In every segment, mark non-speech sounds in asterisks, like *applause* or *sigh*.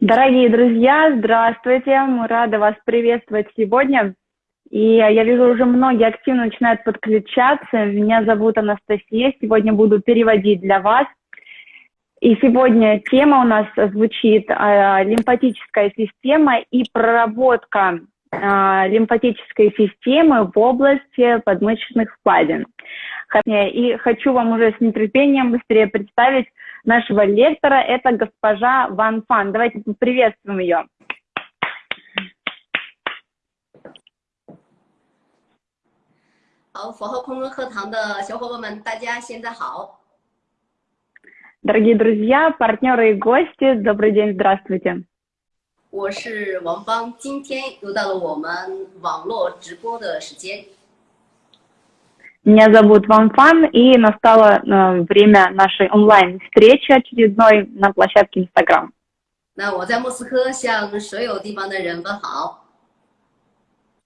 Дорогие друзья, здравствуйте! Мы рады вас приветствовать сегодня. И я вижу, уже многие активно начинают подключаться. Меня зовут Анастасия. Сегодня буду переводить для вас. И сегодня тема у нас звучит э, лимфатическая система и проработка Э, лимфатической системы в области подмышечных впадин. И хочу вам уже с нетерпением быстрее представить нашего лектора. Это госпожа Ван Фан. Давайте поприветствуем ее. Дорогие друзья, партнеры и гости, добрый день, здравствуйте. 我是王芳，今天又到了我们网络直播的时间。меня зовут Ван Фан, и настало э, время нашей онлайн-встречи очередной на площадке Инстаграм. 那我在莫斯科向所有地方的人问好。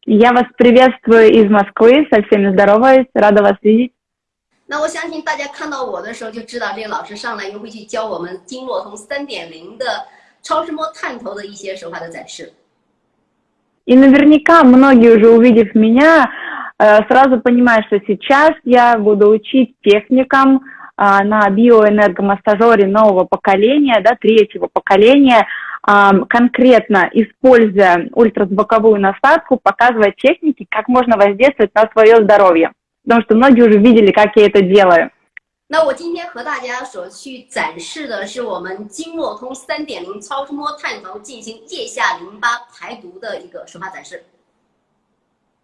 Я вас приветствую из Москвы, со всеми здороваюсь, рада вас видеть. 那我相信大家看到我的时候就知道，这个老师上来又会去教我们经络通三点零的 超声波探头的一些手法的展示。И наверняка многие уже увидев меня, Э, сразу понимаю, что сейчас я буду учить техникам а, на биоэнергомассажере нового поколения, да, третьего поколения, конкретно используя ультразвуковую насадку, показывать техники, как можно воздействовать на свое здоровье. Потому что многие уже видели, как я это делаю. 那我今天和大家所去展示的是我们经络通三点零超声波探头进行腋下淋巴排毒的一个手法展示。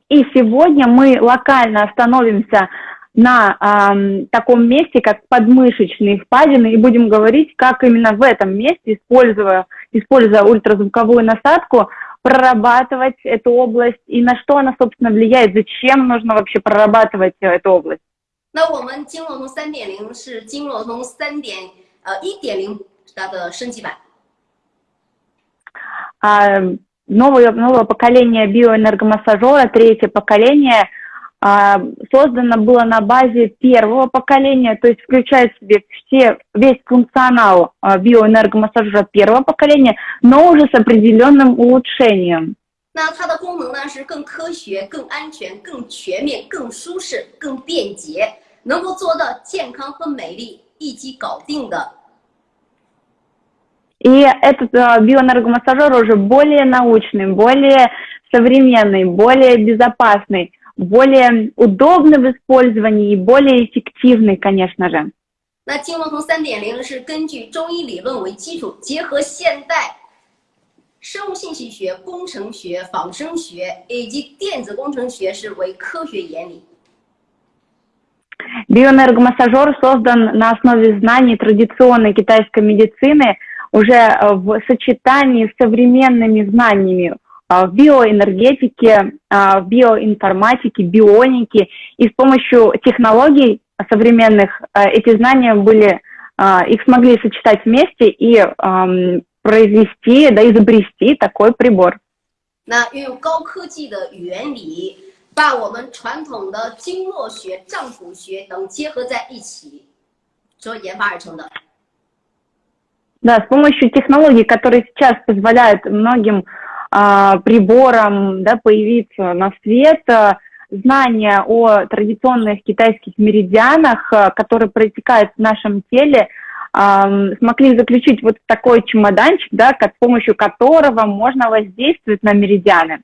и сегодня мы локально остановимся на э, таком месте, как подмышечные впадины, и будем говорить, как именно в этом месте, используя, используя ультразвуковую насадку, прорабатывать эту область и на что она, собственно, влияет, зачем нужно вообще прорабатывать эту область. 那我们经络通三点零是经络通三点呃一点零它的升级版。Uh, новое, новое поколение биоэнергомассажера, третье поколение, а, создано было на базе первого поколения, то есть включает в себе все, весь функционал а, биоэнергомассажера первого поколения, но уже с определенным улучшением. 那它的功能呢是更科学、更安全、更全面、更舒适、更便捷，能够做到健康和美丽一击搞定的 и этот э, биоэнергомассажер уже более научный, более современный, более безопасный, более удобный в использовании и более эффективный, конечно же. 那经络通三点零是根据中医理论为基础，结合现代 生物信息学、工程学、仿生学以及电子工程学是为科学原理。Биоэнергомассажер создан на основе знаний традиционной китайской медицины – уже э, в сочетании с современными знаниями э, в биоэнергетике, э, в биоинформатике, бионике. И с помощью технологий современных эти знания были, их смогли сочетать вместе и эм, произвести, да, изобрести такой прибор. 那运用高科技的原理，把我们传统的经络学、脏腑学等结合在一起，所研发而成的。да, с помощью технологий, которые сейчас позволяют многим а, приборам да, появиться на свет, а, знания о традиционных китайских меридианах, а, которые протекают в нашем теле, а, смогли заключить вот такой чемоданчик, да, с помощью которого можно воздействовать на меридианы.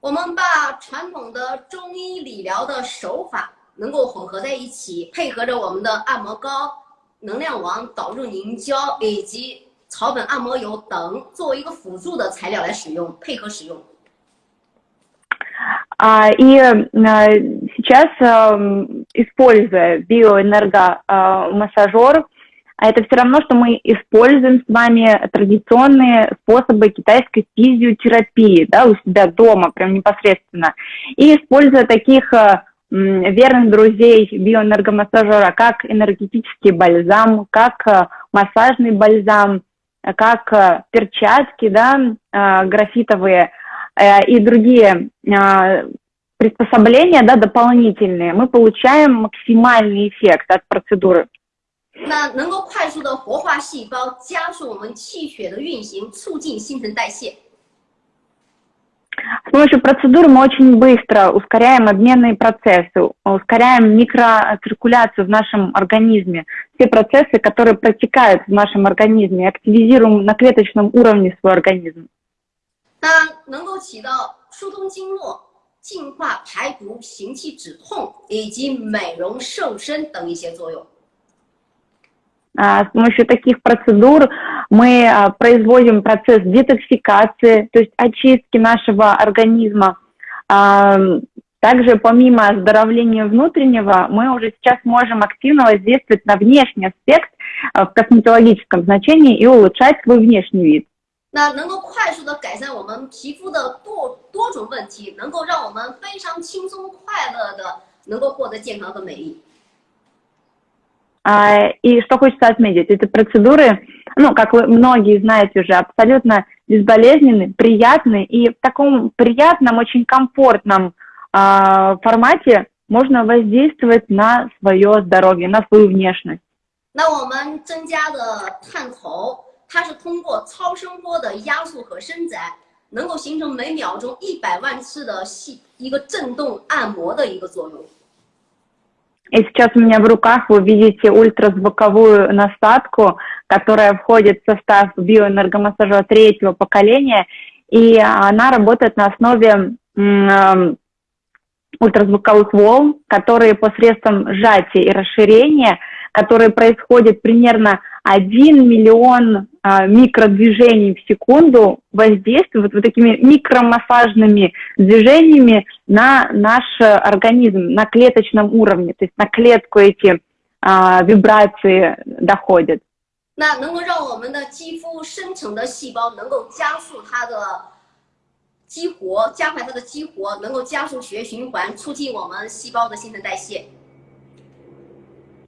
我们把传统的中医理疗的手法能够混合在一起，配合着我们的按摩膏。能量王导入凝胶以及草本按摩油等作为一个辅助的材料来使用，配合使用。А, и сейчас, используя биоэнергомассажер, это все равно, что мы используем с вами традиционные способы китайской физиотерапии да, у себя дома, прям непосредственно. И используя таких верных друзей биоэнергомассажера, как энергетический бальзам, как э, массажный бальзам, как э, перчатки, да, э, графитовые и другие приспособления, да, дополнительные, мы получаем максимальный эффект от процедуры. 那能够快速的活化细胞，加速我们气血的运行，促进新陈代谢。С помощью процедуры мы очень быстро ускоряем обменные процессы, ускоряем микроциркуляцию в нашем организме, все процессы, которые протекают в нашем организме, активизируем на клеточном уровне свой организм. 那能够起到疏通经络、净化排毒、行气止痛以及美容瘦身等一些作用。 С помощью таких процедур мы производим процесс детоксикации, то есть очистки нашего организма. Также помимо оздоровления внутреннего, мы уже сейчас можем активно воздействовать на внешний аспект в косметологическом значении и улучшать свой внешний вид. 那能够快速的改善我们皮肤的多多种问题，能够让我们非常轻松快乐的能够获得健康和美丽。 И что хочется отметить, эти процедуры, ну, как вы многие знаете уже, абсолютно безболезненны, приятны, и в таком приятном, очень комфортном э, формате можно воздействовать на свое здоровье, на свою внешность. 那我们增加的探头它是通过超声波的压缩和伸展，能够形成每秒钟一百万次的细一个震动按摩的一个作用。 И сейчас у меня в руках вы видите ультразвуковую насадку, которая входит в состав биоэнергомассажа третьего поколения, и она работает на основе ультразвуковых волн, которые посредством сжатия и расширения, которые происходят примерно 1 миллион а, микродвижений в секунду воздействуют вот такими микромассажными движениями на наш организм, на клеточном уровне, то есть на клетку эти а, вибрации доходят. 那能够让我们的肌肤生成的细胞能够加速它的激活，加快它的激活，能够加速血液循环，促进我们细胞的新陈代谢。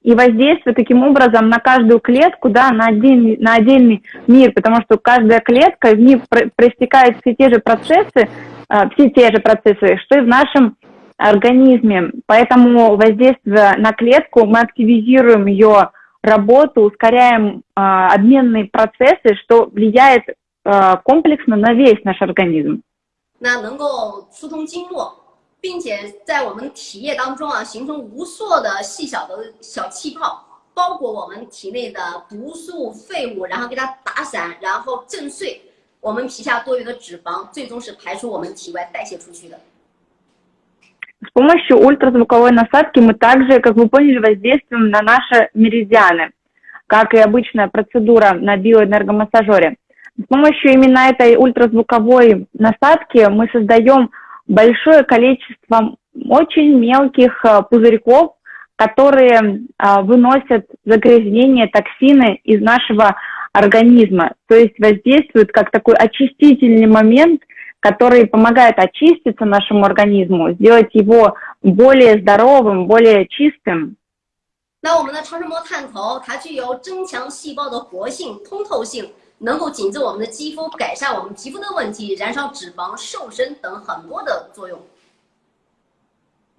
и воздействует таким образом на каждую клетку, да, на, отдельный, на отдельный мир, потому что каждая клетка, в ней проистекают все те же процессы, э, все те же процессы, что и в нашем организме. Поэтому воздействуя на клетку, мы активизируем ее работу, ускоряем э, обменные процессы, что влияет э, комплексно на весь наш организм. 那能够疏通经络， 并且在我们体液当中啊，形成无数的细小的小气泡，包裹我们体内的毒素、废物，然后给它打散，然后震碎我们皮下多余的脂肪，最终是排出我们体外代谢出去的。С помощью ультразвуковой насадки мы также, как вы поняли, воздействуем на наши меридианы, как и обычная процедура на биоэнергомассажере. С помощью именно этой ультразвуковой насадки мы создаем большое количество очень мелких э, пузырьков, которые э, выносят загрязнения, токсины из нашего организма. То есть воздействуют как такой очистительный момент, который помогает очиститься нашему организму, сделать его более здоровым, более чистым. 那我们的超声波探头，它具有增强细胞的活性、通透性， 能够紧致我们的肌肤，改善我们皮肤的问题，燃烧脂肪、瘦身等很多的作用。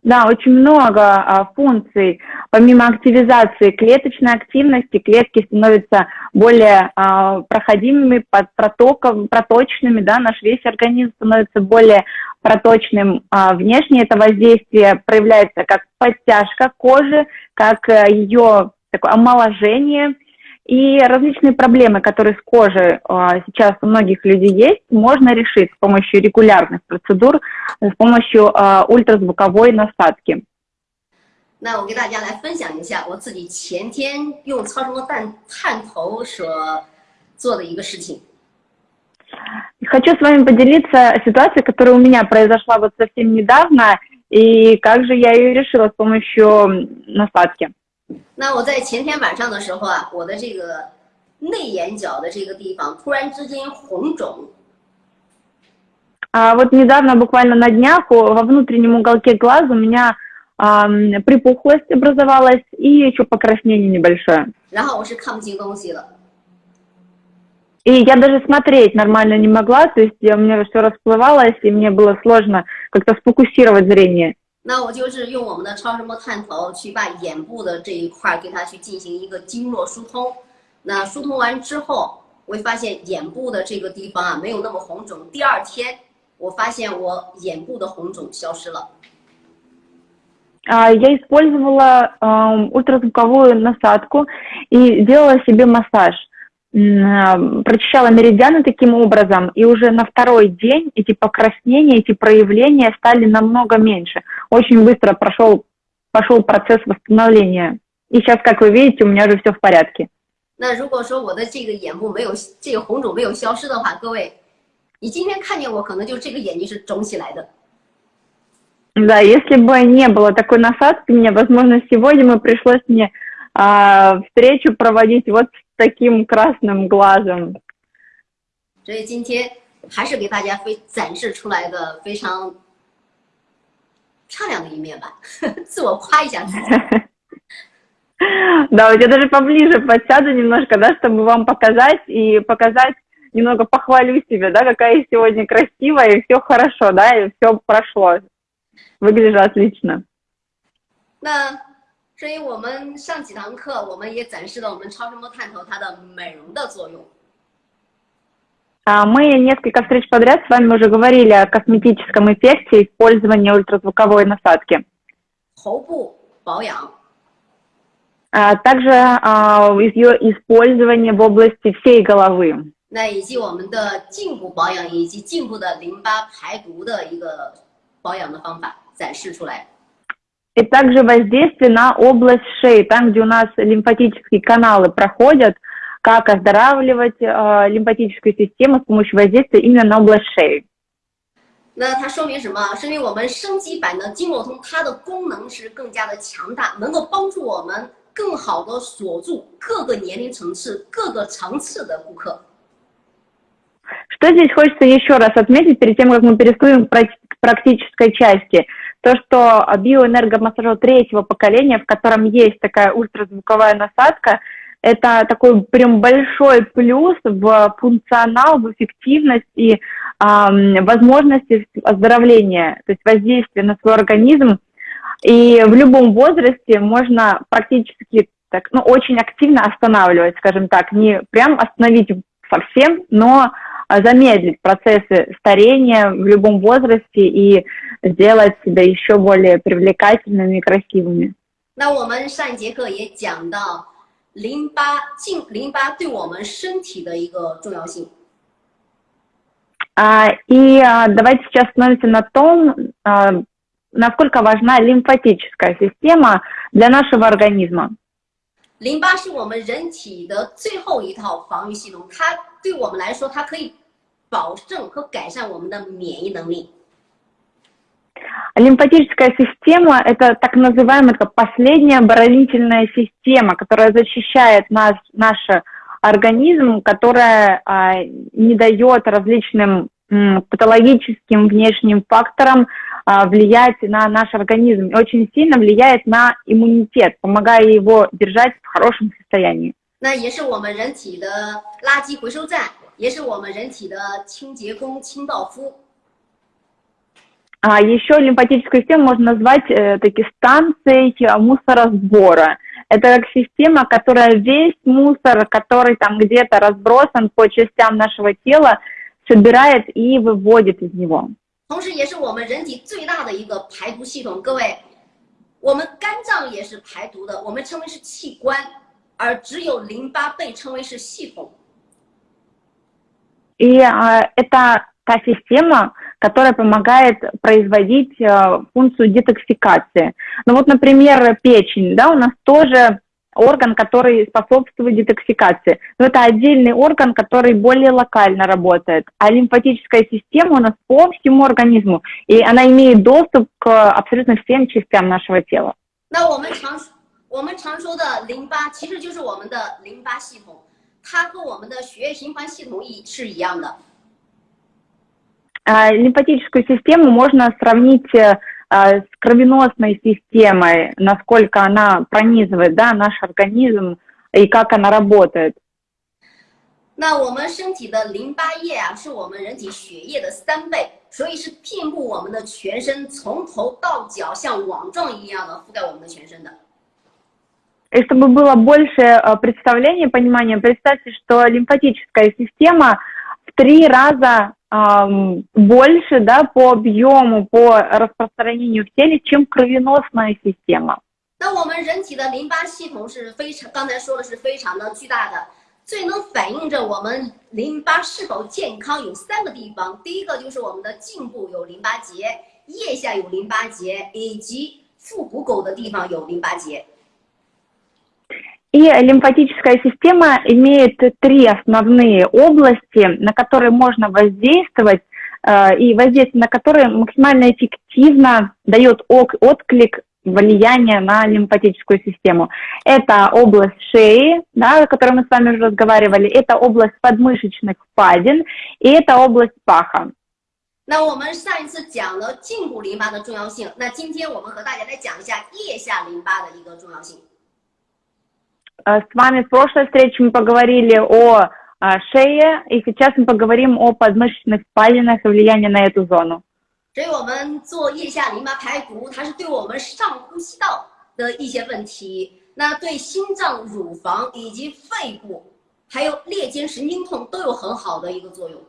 Да, очень много а, функций. Помимо активизации клеточной активности, клетки становятся более а, проходимыми, под протоком, проточными, да, наш весь организм становится более проточным. А, внешне это воздействие проявляется как подтяжка кожи, как а, ее такое омоложение – и различные проблемы, которые с кожей а, сейчас у многих людей есть, можно решить с помощью регулярных процедур, с помощью а, ультразвуковой насадки. 那我给大家来分享一下我自己前天用超声波探探头所做的一个事情。Хочу с вами поделиться ситуацией, которая у меня произошла вот совсем недавно, и как же я ее решила с помощью насадки. 那我在前天晚上的时候啊，我的这个内眼角的这个地方突然之间红肿。А вот недавно, буквально на днях, во внутреннем уголке глаза у меня а, припухлость образовалась и еще покраснение небольшое. 然后我是看不清东西了。И я даже смотреть нормально не могла, то есть у меня все расплывалось, и мне было сложно как-то сфокусировать зрение. 那我就是用我们的超声波探头去把眼部的这一块给它去进行一个经络疏通。那疏通完之后，我会发现眼部的这个地方啊没有那么红肿。第二天，我发现我眼部的红肿消失了。Я использовала ультразвуковую насадку и делала себе массаж. прочищала меридианы таким образом, и уже на второй день эти покраснения, эти проявления стали намного меньше. Очень быстро прошел, пошел процесс восстановления. И сейчас, как вы видите, у меня уже все в порядке. 那如果说我的这个眼部没有这个红肿没有消失的话，各位，你今天看见我，可能就这个眼睛是肿起来的。Да, если бы не было такой насадки, мне, возможно, сегодня бы пришлось мне а, встречу проводить вот с таким красным глазом. 所以今天还是给大家非展示出来的非常漂亮的一面吧，自我夸一下自己。*laughs* *laughs* Да, вот я даже поближе подсяду немножко, да, чтобы вам показать и показать, немного похвалю себя, да, какая я сегодня красивая, и все хорошо, да, и все прошло. Выгляжу отлично. *laughs* 那 所以我们上几堂课，我们也展示了我们超声波探头它的美容的作用。Мы несколько встреч подряд с вами уже говорили о косметическом эффекте использования ультразвуковой насадки. 喉部保养。Также ее использование в области всей головы. 那以及我们的颈部保养以及颈部的淋巴排毒的一个保养的方法展示出来。 и также воздействие на область шеи, там, где у нас лимфатические каналы проходят, как оздоравливать э, лимфатическую систему с помощью воздействия именно на область шеи. 那它说明什么？说明我们升级版的经络通，它的功能是更加的强大，能够帮助我们更好的锁住各个年龄层次、各个层次的顾客。Что здесь хочется еще раз отметить перед тем, как мы переходим к практической части? то, что биоэнергомассажер третьего поколения, в котором есть такая ультразвуковая насадка, это такой прям большой плюс в функционал, в эффективность и э, возможности оздоровления, то есть воздействия на свой организм. И в любом возрасте можно практически так, ну, очень активно останавливать, скажем так, не прям остановить совсем, но замедлить процессы старения в любом возрасте и сделать себя еще более привлекательными и красивыми. 那我们上一节课也讲到淋巴进淋巴对我们身体的一个重要性。А, и а, давайте сейчас остановимся на том, а, насколько важна лимфатическая система для нашего организма. 淋巴是我们人体的最后一套防御系统，它对我们来说，它可以保证和改善我们的免疫能力。 Лимфатическая система – это так называемая последняя оборонительная система, которая защищает нас, наш организм, которая а, не дает различным м, патологическим внешним факторам а, влиять на наш организм. И очень сильно влияет на иммунитет, помогая его держать в хорошем состоянии. 那也是我们人体的垃圾回收站，也是我们人体的清洁工、清道夫。 А еще лимфатическую систему можно назвать э, таки станцией мусоросбора. Это как система, которая весь мусор, который там где-то разбросан по частям нашего тела, собирает и выводит из него. 同时，也是我们人体最大的一个排毒系统。各位，我们肝脏也是排毒的，我们称为是器官，而只有淋巴被称为是系统。И а, это та система, которая помогает производить э, функцию детоксикации. Ну вот, например, печень, да, у нас тоже орган, который способствует детоксикации. Но это отдельный орган, который более локально работает. А лимфатическая система у нас по всему организму, и она имеет доступ к абсолютно всем частям нашего тела. 那我们常我们常说的淋巴，其实就是我们的淋巴系统，它和我们的血液循环系统一是一样的。 Лимфатическую систему можно сравнить э, с кровеносной системой, насколько она пронизывает да, наш организм и как она работает. 那我们身体的淋巴液啊，是我们人体血液的三倍，所以是遍布我们的全身，从头到脚像网状一样的覆盖我们的全身的。И чтобы было больше э, представления, понимания, представьте, что лимфатическая система в три раза эм, больше да, по объему, по распространению в теле, чем кровеносная система. 那我们人体的淋巴系统是非常，刚才说的是非常的巨大的。最能反映着我们淋巴是否健康有三个地方，第一个就是我们的颈部有淋巴结，腋下有淋巴结，以及腹股沟的地方有淋巴结。 И лимфатическая система имеет три основные области, на которые можно воздействовать, э, и воздействие на которые максимально эффективно дает отклик влияние на лимфатическую систему. Это область шеи, да, о которой мы с вами уже разговаривали, это область подмышечных впадин и это область паха. 那我们上一次讲了颈部淋巴的重要性，那今天我们和大家来讲一下腋下淋巴的一个重要性。 С вами в прошлой встрече мы поговорили о шее, и сейчас мы поговорим о подмышечных впадинах и влиянии на эту зону. 所以我们做腋下淋巴排毒，它是对我们上呼吸道的一些问题，那对心脏、乳房以及肺部，还有裂间神经痛都有很好的一个作用。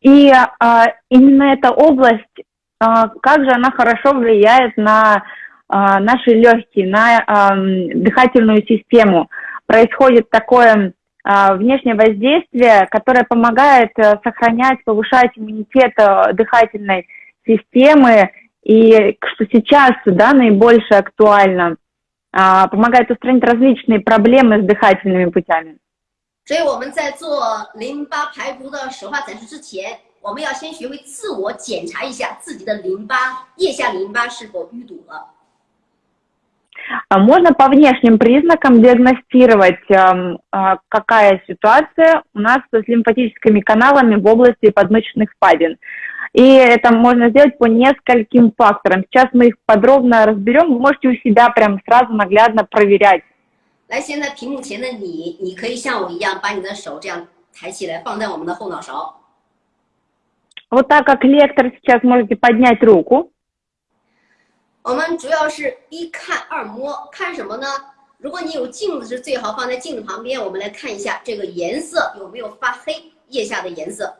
И а, именно эта область, а, как же она хорошо влияет на а, наши легкие, на а, дыхательную систему. Происходит такое внешнее воздействие, которое помогает э, сохранять, повышать иммунитет э, дыхательной системы, и что сейчас да, наибольше актуально, помогает устранить различные проблемы с дыхательными путями. 所以我们在做淋巴排毒的手法展示之前，我们要先学会自我检查一下自己的淋巴腋下淋巴是否淤堵了。 а можно по внешним признакам диагностировать, эм, а, какая ситуация у нас с лимфатическими каналами в области подмышечных впадин. И это можно сделать по нескольким факторам. Сейчас мы их подробно разберем. Вы можете у себя прям сразу наглядно проверять. 来，现在屏幕前的你，你可以像我一样，把你的手这样抬起来，放在我们的后脑勺。Вот так как лектор сейчас можете поднять руку. 我们主要是一看二摸，看什么呢？如果你有镜子，是最好放在镜子旁边。我们来看一下这个颜色有没有发黑，腋下的颜色。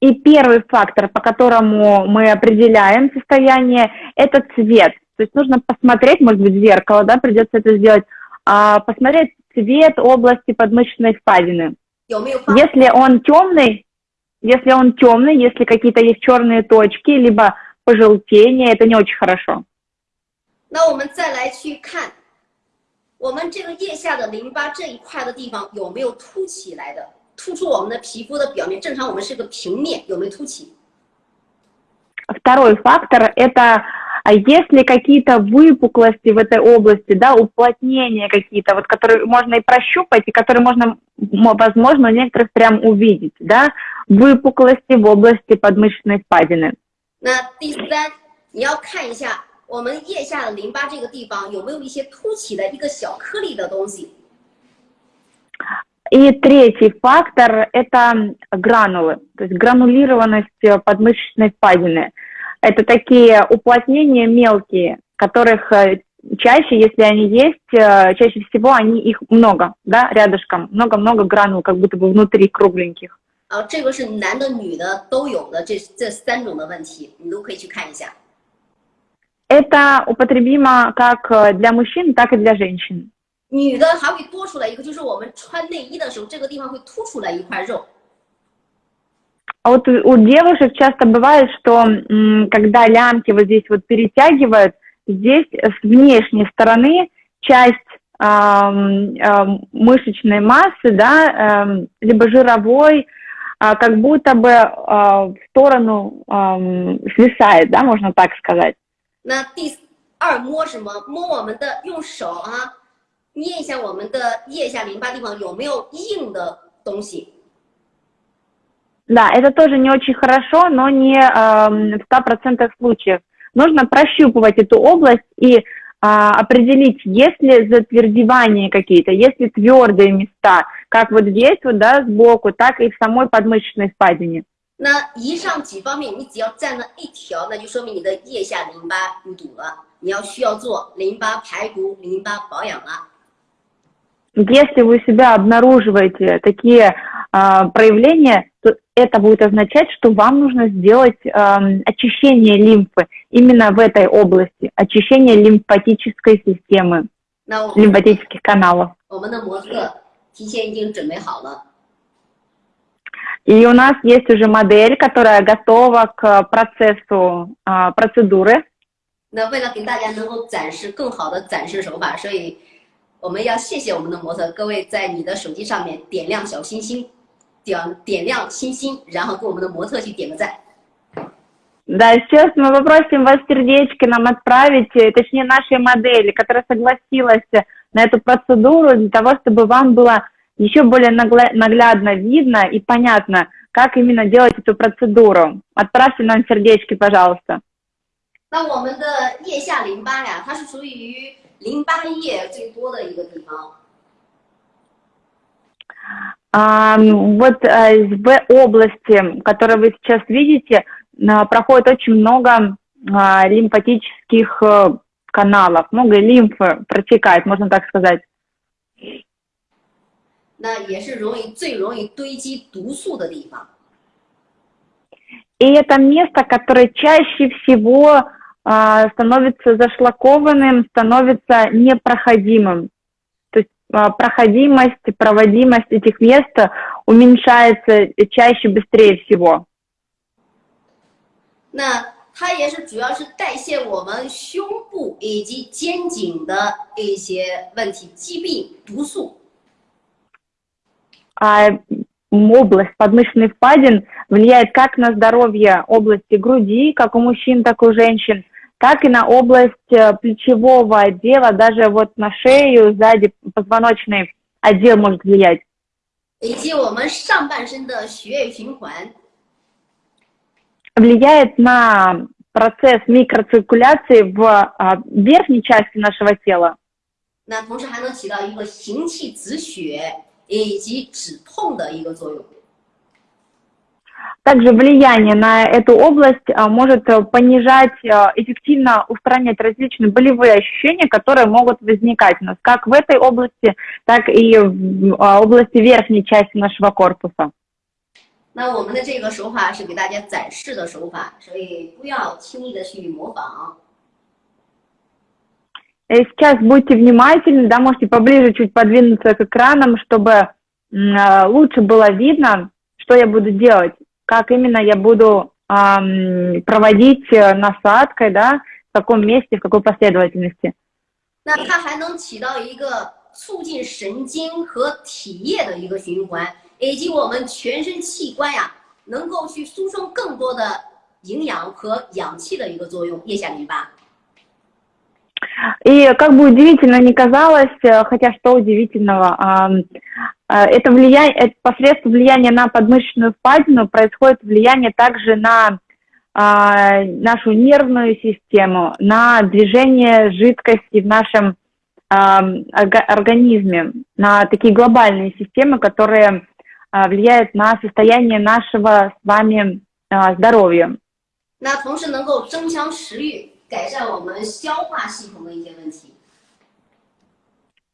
И первый фактор, по которому мы определяем состояние, это цвет. То есть нужно посмотреть, может быть, в зеркало, да, придется это сделать, а, посмотреть цвет области подмышечной впадины. Если он темный, если он темный, если какие-то есть черные точки, либо пожелтение, это не очень хорошо. 那我们再来去看，我们这个腋下的淋巴这一块的地方有没有凸起来的，突出我们的皮肤的表面。正常我们是个平面，有没有凸起？Второй фактор – это если какие-то выпуклости в этой области, да, уплотнения какие-то, вот которые можно и прощупать, и которые можно, возможно, у некоторых прям увидеть, да, выпуклости в области подмышечной впадины. 那第三，你要看一下我们腋下的淋巴这个地方有没有一些凸起的一个小颗粒的东西。И третий фактор – это гранулы, то есть гранулированность подмышечной впадины. Это такие уплотнения мелкие, которых э, чаще, если они есть, э, чаще всего они их много, да, рядышком, много-много гранул, как будто бы внутри кругленьких. 啊，这个是男的、女的都有的，这这三种的问题，你都可以去看一下。Это употребимо как для мужчин, так и для женщин. 女的还会多出来一个，就是我们穿内衣的时候，这个地方会凸出来一块肉。А вот у девушек часто бывает, что когда лямки вот здесь вот перетягивают, здесь с внешней стороны часть э, э, мышечной массы, да, э, либо жировой, как будто бы в сторону свисает, да, можно так сказать. 那第二摸什么？摸我们的，用手啊，捏一下我们的腋下淋巴地方有没有硬的东西。Да, это тоже не очень хорошо, но не э, в 100% случаев. Нужно прощупывать эту область и э, определить, есть ли затвердевания какие-то, есть ли твердые места, как вот здесь вот, да, сбоку, так и в самой подмышечной впадине. 那以上几方面，你只要占了一条，那就说明你的腋下淋巴淤堵了，你要需要做淋巴排毒、淋巴保养了。 Если вы у себя обнаруживаете такие а, проявления, то это будет означать, что вам нужно сделать ам, очищение лимфы именно в этой области, очищение лимфатической системы, 那我们 лимфатических каналов. 我们的模特 提前已经准备好了。 И у нас есть уже модель, которая готова к процессу а, процедуры. 那为了给大家能够展示更好的展示手法，所以我们要谢谢我们的模特。各位在你的手机上面点亮小心心，点点亮星星，然后给我们的模特去点个赞。 Да, сейчас мы попросим вас сердечко нам отправить, э, точнее нашей модели, которая согласилась на эту процедуру для того, чтобы вам было еще более нагла- наглядно видно и понятно, как именно делать эту процедуру. Отправьте нам сердечки, пожалуйста. 那我们的腋下淋巴呀，它是属于淋巴液最多的一个地方。 А, вот э, в области, которую вы сейчас видите, на- проходит очень много а, лимфатических э, каналов, много лимфы протекает, можно так сказать. *laughs* 那也是容易最容易堆积毒素的地方。 И это место, которое чаще всего а, становится зашлакованным, становится непроходимым. То есть а, проходимость, проводимость этих мест уменьшается чаще, быстрее всего. *laughs* 那 它也是主要是代谢我们胸部以及肩颈的一些问题、疾病、毒素。 А, м, область подмышечных впадин влияет как на здоровье области груди, как у мужчин, так и у женщин, так и на область э, плечевого отдела, даже вот на шею, сзади позвоночный отдел может влиять. 以及我们上半身的血液循环。 влияет на процесс микроциркуляции в а, верхней части нашего тела, 那同时还能起到一个行气止血以及止痛的一个作用。 также влияние на эту область а, может э, понижать, а, эффективно устранять различные болевые ощущения, которые могут возникать у нас как в этой области, так и в а, области верхней части нашего корпуса. 那我们的这个手法是给大家展示的手法，所以不要轻易的去模仿。 И сейчас будьте внимательны, да, можете поближе чуть подвинуться к экранам, чтобы м, э, лучше было видно, что я буду делать, как именно я буду ам, проводить э, насадкой, да, в каком месте, в какой последовательности. 那它还能起到一个促进神经和体液的一个循环， 以及我们全身器官呀能够去输送更多的营养和氧气的一个作用。腋下淋巴。 И как бы удивительно ни казалось, э, хотя что удивительного, ам, э, это влияние, это посредством влияния на подмышечную впадину происходит влияние также на а, нашу нервную систему, на движение жидкости в нашем ам, орга- организме, на такие глобальные системы, которые а, влияют на состояние нашего с вами а, здоровья. 那同时能够增强食欲，改善我们消化系统的一些问题。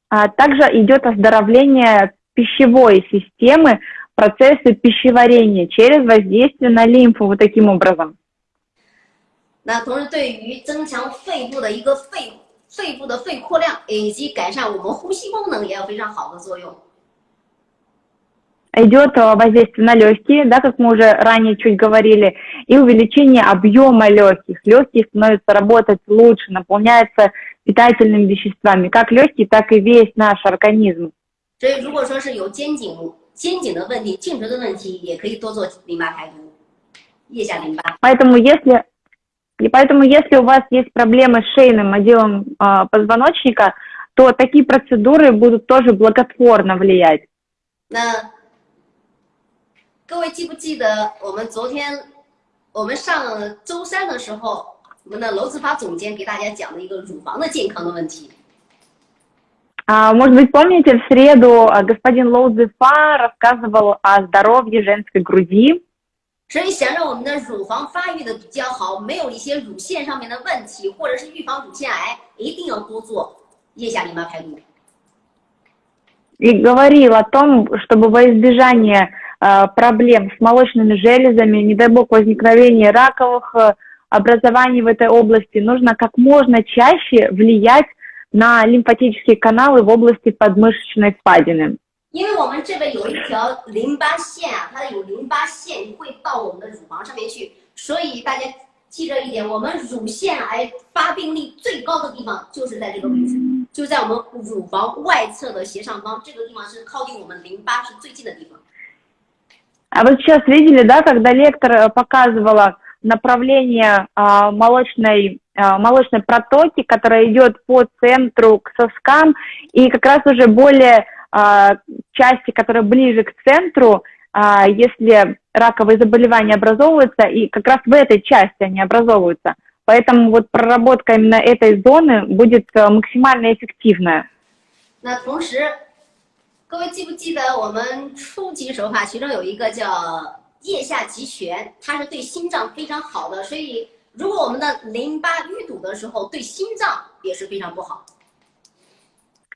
А также идет оздоровление пищевой системы, процессы пищеварения через воздействие на лимфу вот таким образом. 那同时对于增强肺部的一个肺肺部的肺扩量，以及改善我们呼吸功能也有非常好的作用。 Идет э, воздействие на легкие, да, как мы уже ранее чуть говорили, и увеличение объема легких. Легкие становятся работать лучше, наполняются питательными веществами, как легкие, так и весь наш организм. 所以如果说是有肩颈肩颈的问题、颈椎的问题，也可以多做淋巴排毒，腋下淋巴。 Поэтому если, и поэтому если у вас есть проблемы с шейным отделом а, позвоночника, то такие процедуры будут тоже благотворно влиять. 那 各位记不记得我们昨天我们上周三的时候，我们的娄志发总监给大家讲的一个乳房的健康的问题？ А, может быть, помните, в среду господин Лоу Зефа рассказывал о здоровье женской груди. 所以想让我们的乳房发育的比较好，没有一些乳腺上面的问题，或者是预防乳腺癌，一定要多做腋下淋巴排毒。И говорил о том, чтобы во избежание э, проблем с молочными железами, не дай бог возникновения раковых э, образований в этой области, нужно как можно чаще влиять на лимфатические каналы в области подмышечной впадины. 因为我们这边有一条淋巴线啊，它有淋巴腺会到我们的乳房上面去，所以大家记着一点，我们乳腺癌发病率最高的地方就是在这个位置，就在我们乳房外侧的斜上方，这个地方是靠近我们淋巴是最近的地方。 А вот сейчас видели, да, когда лектор показывала направление а, молочной, а, молочной протоки, которая идет по центру к соскам, и как раз уже более а, части, которые ближе к центру, а, если раковые заболевания образовываются, и как раз в этой части они образовываются. Поэтому вот проработка именно этой зоны будет э, максимально эффективная. 那同时， 各位记不记得我们初级手法其中有一个叫腋下极旋，它是对心脏非常好的，所以如果我们的淋巴淤堵的时候，对心脏也是非常不好。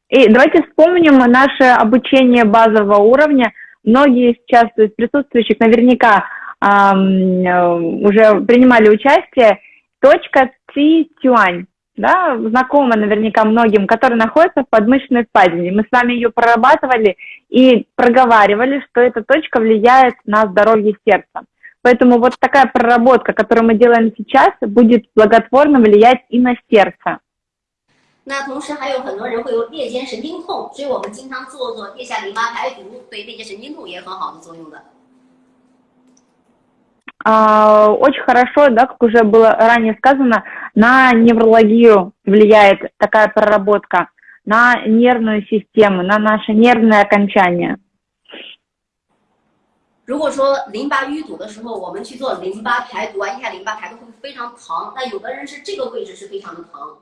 и давайте вспомним наше обучение базового уровня. Многие сейчас из присутствующих наверняка эм, уже принимали участие. Точка Ци Тюань, да, знакома наверняка многим, которая находится в подмышечной впадине. Мы с вами ее прорабатывали и проговаривали, что эта точка влияет на здоровье сердца. Поэтому вот такая проработка, которую мы делаем сейчас, будет благотворно влиять и на сердце. 那同时还有很多人会有裂间神经痛，所以我们经常做做腋下淋巴排毒，对裂间神经痛也很好的作用的。 Очень хорошо, да, как уже было ранее сказано, на неврологию влияет такая проработка, на нервную систему, на наше нервное окончание. 如果说淋巴淤堵的时候，我们去做淋巴排毒啊，腋下淋巴排毒会非常疼。那有的人是这个位置是非常的疼。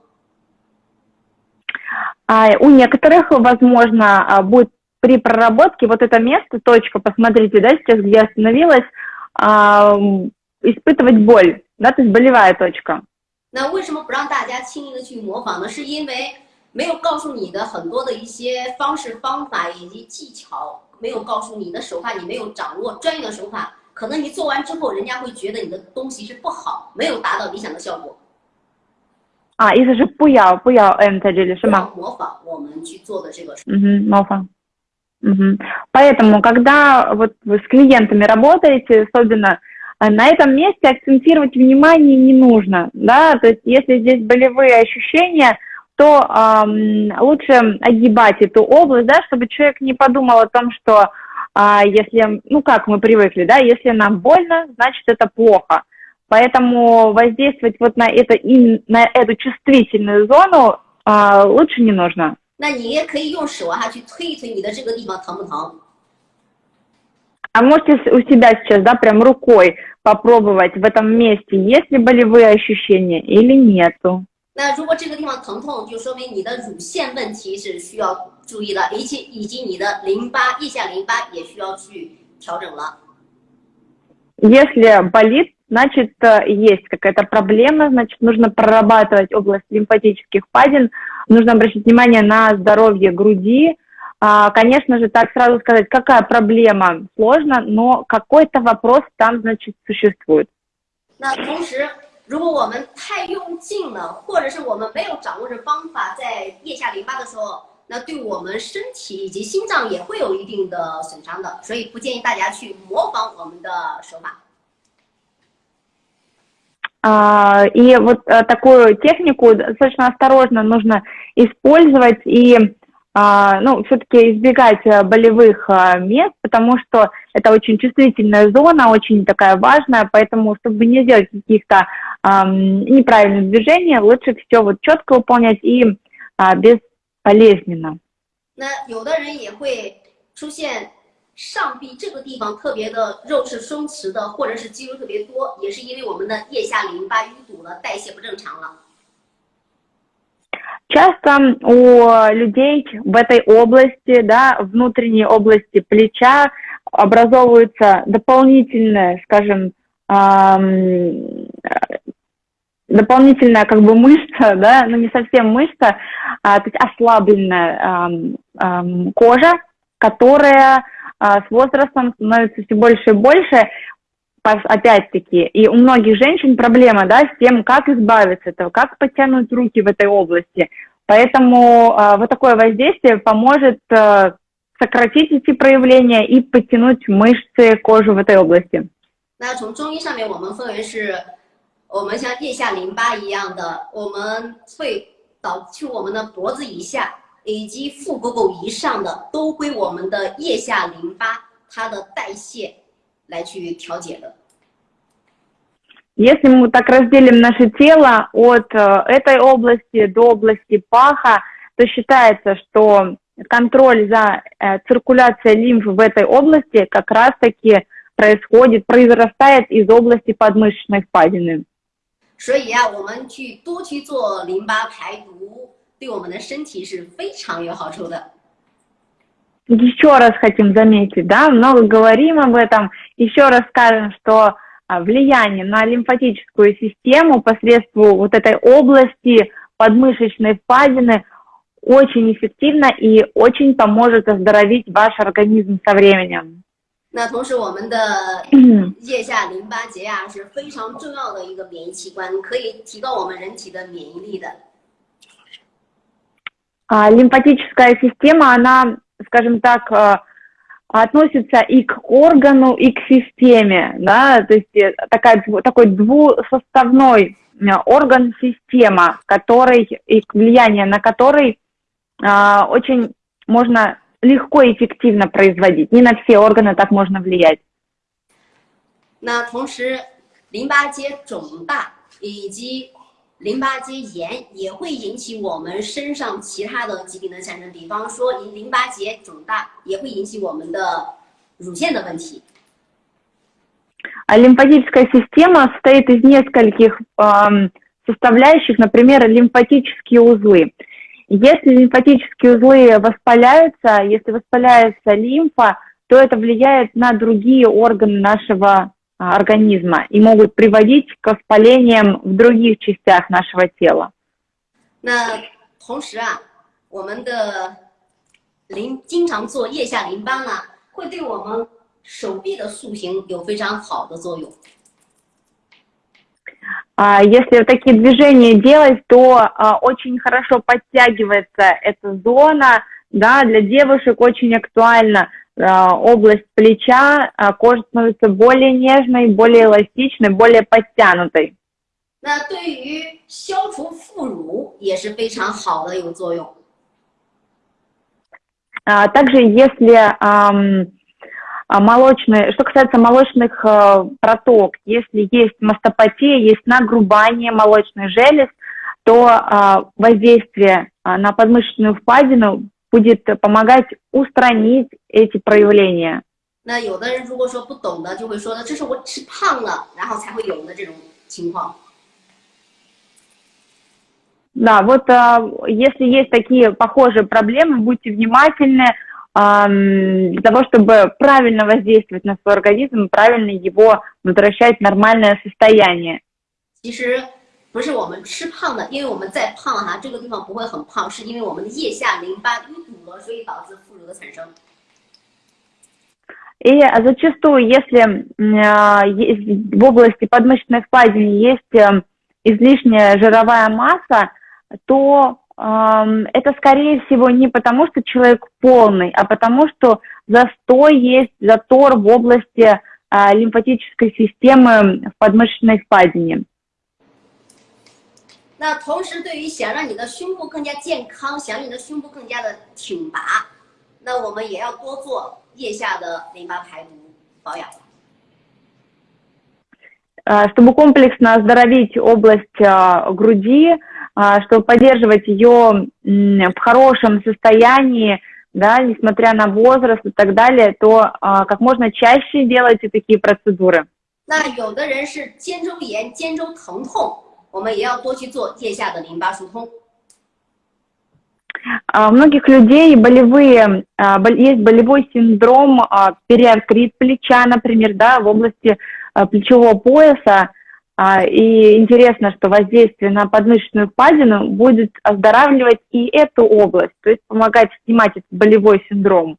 А у некоторых, возможно, а, будет при проработке вот это место, точка, посмотрите, да, сейчас где остановилась, а, испытывать боль, да, то есть болевая точка. 那为什么不让大家轻易的去模仿呢？是因为没有告诉你的很多的一些方式方法以及技巧，没有告诉你的手法，你没有掌握专业的手法，可能你做完之后，人家会觉得你的东西是不好，没有达到理想的效果。啊，意思是不要不要 M 在这里是吗？模仿我们去做的这个。嗯哼，模仿。 Поэтому, когда вот вы с клиентами работаете, особенно на этом месте акцентировать внимание не нужно, да, то есть если здесь болевые ощущения, то эм, лучше огибать эту область, да, чтобы человек не подумал о том, что э, если, ну как мы привыкли, да, если нам больно, значит это плохо. Поэтому воздействовать вот на, это, на эту чувствительную зону а, лучше не нужно. 那你也可以用手啊去推一推你的这个地方疼不疼？А можете у себя сейчас, да, прям рукой попробовать в этом месте, есть ли болевые ощущения или нету? 那如果这个地方疼痛，就说明你的乳腺问题是需要注意的，以及以及你的淋巴、腋下淋巴也需要去调整了。Если болит, значит, э, есть какая-то проблема, значит, нужно прорабатывать область лимфатических впадин, нужно обращать внимание на здоровье груди. А, конечно же, так сразу сказать, какая проблема, сложно, но какой-то вопрос там, значит, существует. 那同时，如果我们太用劲了，或者是我们没有掌握着方法，在腋下淋巴的时候，那对我们身体以及心脏也会有一定的损伤的，所以不建议大家去模仿我们的手法。 А, и вот э, такую технику достаточно осторожно нужно использовать и а, ну, все-таки избегать э, болевых э, мест, потому что это очень чувствительная зона, очень такая важная, поэтому, чтобы не делать каких-то неправильных движений, лучше все вот четко выполнять и а, безболезненно. 那有的人也会出现 上臂这个地方特别的肉是松弛的，或者是肌肉特别多，也是因为我们的腋下淋巴淤堵了，代谢不正常了。 Часто у людей в этой области, да, внутренней области плеча образовывается дополнительная, скажем, эм, дополнительная как бы мышца, *laughs* да, но ну, не совсем мышца, а, то есть ослабленная эм, эм, кожа, которая э, с возрастом становится все больше и больше, опять-таки, и у многих женщин проблема, да, с тем, как избавиться от этого, как подтянуть руки в этой области. Поэтому э, вот такое воздействие поможет э, сократить эти проявления и подтянуть мышцы, кожу в этой области. 那从中医上面，我们分为是，我们像腋下淋巴一样的，我们会导去我们的脖子以下 以及腹股沟以上的，都归我们的腋下淋巴它的代谢来去调节的。Если мы так разделим наше тело от э, этой области до области паха, то считается, что контроль за э, циркуляцией лимфы в этой области как раз-таки происходит, произрастает из области подмышечной впадины. 所以啊，我们去多去做淋巴排毒， 对我们的身体是非常有好处的。Еще раз хотим заметить, да, много говорим об этом. Еще раз скажем, что влияние на лимфатическую систему посредством вот этой области подмышечной впадины очень эффективно и очень поможет оздоровить ваш организм со временем. 那同时，我们的腋下淋巴结啊是非常重要的一个免疫器官，可以提高我们人体的免疫力的。 А, лимфатическая система, она, скажем так, относится и к органу, и к системе, да, то есть э, такая, такой двусоставной э, орган-система, который, и влияние на который а, очень можно легко и эффективно производить. Не на все органы так можно влиять. 那同时，淋巴结肿大以及 淋巴结炎也会引起我们身上其他的疾病的产生，比方说淋巴结肿大也会引起我们的乳腺的问题。А лимфатическая система состоит из нескольких э, составляющих, например, лимфатические узлы. Если лимфатические узлы воспаляются, если воспаляется лимфа, то это влияет на другие органы нашего организма и могут приводить к воспалениям в других частях нашего тела. 那同时啊，我们的淋经常做腋下淋巴啊，会对我们手臂的塑形有非常好的作用。А если такие движения делать, то а, очень хорошо подтягивается эта зона, да, для девушек очень актуально область плеча, кожа становится более нежной, более эластичной, более подтянутой. 那对于消除副乳也是非常好的有作用。Также если молочные, что касается молочных проток, если есть мастопатия, есть нагрубание молочных желез, то воздействие на подмышечную впадину будет помогать устранить эти проявления. 那有的人如果说不懂的，就会说的这是我吃胖了，然后才会有的这种情况。Да, вот а, если есть такие похожие проблемы, будьте внимательны а, для того, чтобы правильно воздействовать на свой организм, правильно его возвращать в нормальное состояние. 其实 不是我们吃胖的，因为我们在胖哈，这个地方不会很胖，是因为我们的腋下淋巴淤堵了，所以导致副乳的产生。И зачастую, если в области подмышечной впадины есть излишняя жировая масса, то это, скорее всего, не потому, что человек полный, а потому, что застой есть, затор в области лимфатической системы в подмышечной впадине. 那同时，对于想让你的胸部更加健康，想让你的胸部更加的挺拔，那我们也要多做腋下的淋巴排毒保养。Чтобы комплексно оздоровить область груди, чтобы поддерживать ее в хорошем состоянии, да, несмотря на возраст и так далее, то как можно чаще делайте такие процедуры. 那有的人是肩周炎、肩周疼痛。 我们也要多去做腋下的淋巴疏通。 У многих людей болевые, есть болевой синдром, периартрит плеча, например, да, в области плечевого пояса. И интересно, что воздействие на подмышечную впадину будет оздоравливать и эту область, то есть помогать снимать этот болевой синдром.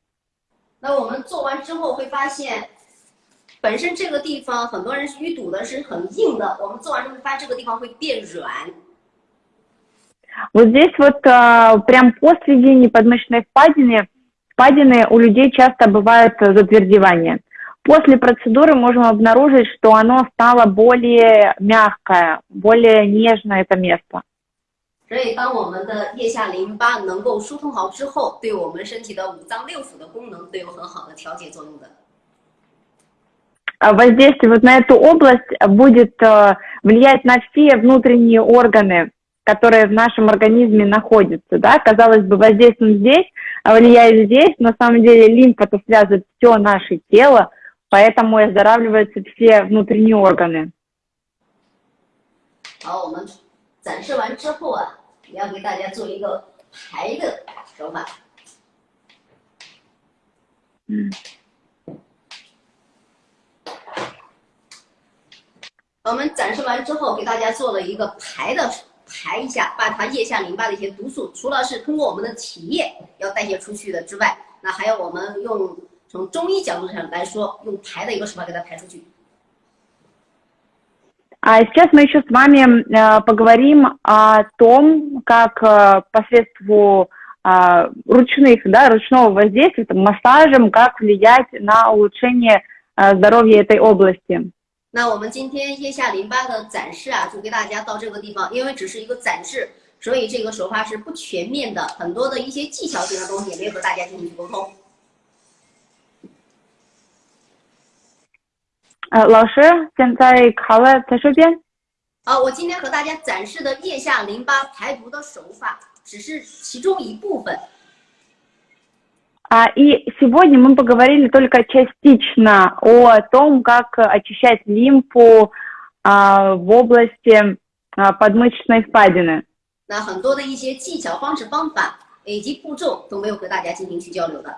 那我们做完之后会发现， 本身这个地方很多人淤堵的是很硬的，我们做完之后发现这个地方会变软。Вот здесь вот а, прям после сведения подмышечной впадины, впадины у людей часто бывает затвердевание. После процедуры можем обнаружить, что оно стало более мягкое, более нежное это место. 所以，当我们的腋下淋巴能够疏通好之后，对我们身体的五脏六腑的功能都有很好的调节作用的。 Воздействие вот на эту область будет влиять на все внутренние органы, которые в нашем организме находятся, да, казалось бы, воздействуем здесь, а влияет здесь, на самом деле лимфа это связывает все наше тело, поэтому и оздоравливаются все внутренние органы. 好，我们展示完之后啊，也要给大家做一个排的手法。嗯。 我们展示完之后，给大家做了一个排的排一下，把它腋下淋巴的一些毒素，除了是通过我们的体液要代谢出去的之外，那还有我们用从中医角度上来说，用排的一个手法给它排出去。А сейчас мы еще с вами э, поговорим о том, как э, посредством э, ручных, да, ручного воздействия, там, массажем, как влиять на улучшение э, здоровья этой области. 那我们今天腋下淋巴的展示啊，就给大家到这个地方，因为只是一个展示，所以这个手法是不全面的，很多的一些技巧性的东西也没有和大家进行沟通。呃，老师，现在好了，在这边。好，我今天和大家展示的腋下淋巴排毒的手法，只是其中一部分。 А, и сегодня мы поговорили только частично о том, как очищать лимфу а, в области а, подмышечной впадины. 那很多的一些技巧、方式、方法以及步骤都没有和大家进行去交流的。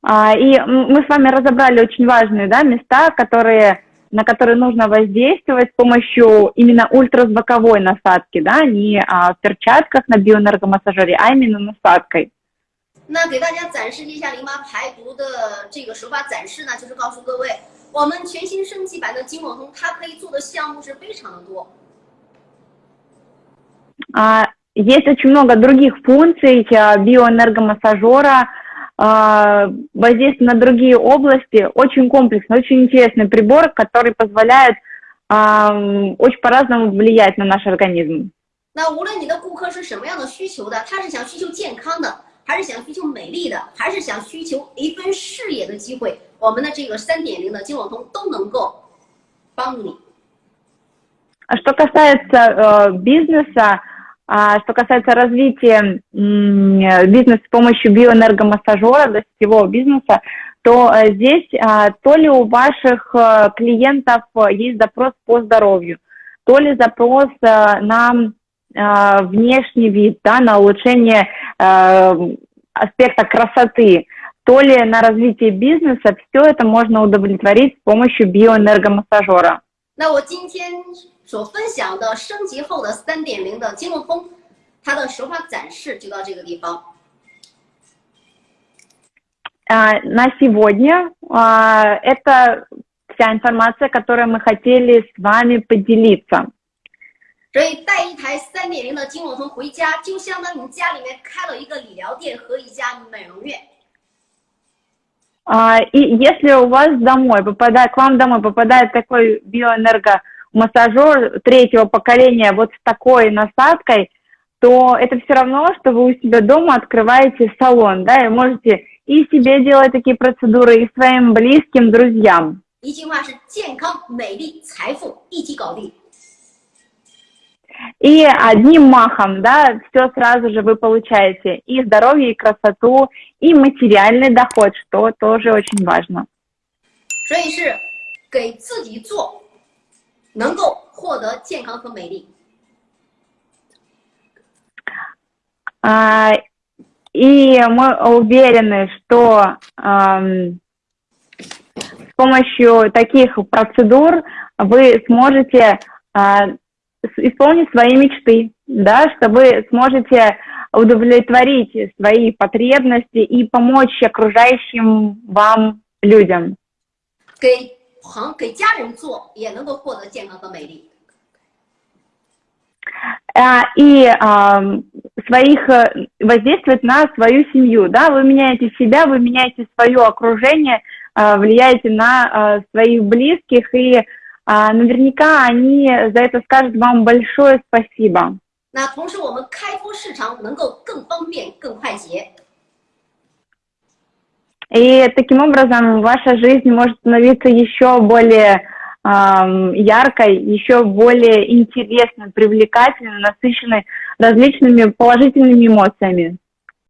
А, и мы с вами разобрали очень важные да, места, которые, на которые нужно воздействовать с помощью именно ультразвуковой насадки, да, не а, в перчатках на биоэнергомассажере, а именно насадкой. 那给大家展示一下淋巴排毒的这个手法展示呢，就是告诉各位，我们全新升级版的金网通，它可以做的项目是非常的多。А, есть очень много других функций биоэнергомассажера, воздействие на другие области, очень комплексный, очень интересный прибор, который позволяет очень по-разному влиять на наш организм. 那无论你的顾客是什么样的需求的，他是想需求健康的，还是想需求美丽的，还是想需求一份事业的机会，我们的这个三点零的金网通都能够帮助你。Что касается э, бизнеса, А что касается развития бизнеса с помощью биоэнергомассажера, да, сетевого бизнеса, то э, здесь а, то ли у ваших э, клиентов э, есть запрос по здоровью, то ли запрос на внешний вид, да, на улучшение аспекта красоты, то ли на развитие бизнеса, все это можно удовлетворить с помощью биоэнергомассажера. 那我今天 所分享的升级后的三点零的金融通，它的手法展示就到这个地方。А, на сегодня а, это вся информация, которую мы хотели с вами поделиться. 所以带一台三点零的金融通回家，就相当于你家里面开了一个理疗店和一家美容院。А, и если у вас домой попадает, к вам домой попадает такой биоэнерго массажер третьего поколения вот с такой насадкой, то это все равно, что вы у себя дома открываете салон, да, и можете и себе делать такие процедуры, и своим близким, друзьям. 一句话是健康、美丽、财富一起搞定。И одним махом, да, все сразу же вы получаете и здоровье, и красоту, и материальный доход, что тоже очень важно. 所以是给自己做 能够获得健康和美丽。 А, и мы уверены, что с помощью таких процедур вы сможете а, исполнить свои мечты, да, что вы сможете удовлетворить свои потребности и помочь окружающим вам людям. 给 朋给家人做，也能够获得健康和美丽。А, и а, своих э, воздействовать на свою семью, да, вы меняете себя, вы меняете свое окружение, а, влияете на своих близких, и наверняка они за это скажут вам большое спасибо. 那同时，我们开拓市场能够更方便、更快捷。 И таким образом ваша жизнь может становиться еще более э, яркой, еще более интересной, привлекательной, насыщенной различными положительными эмоциями.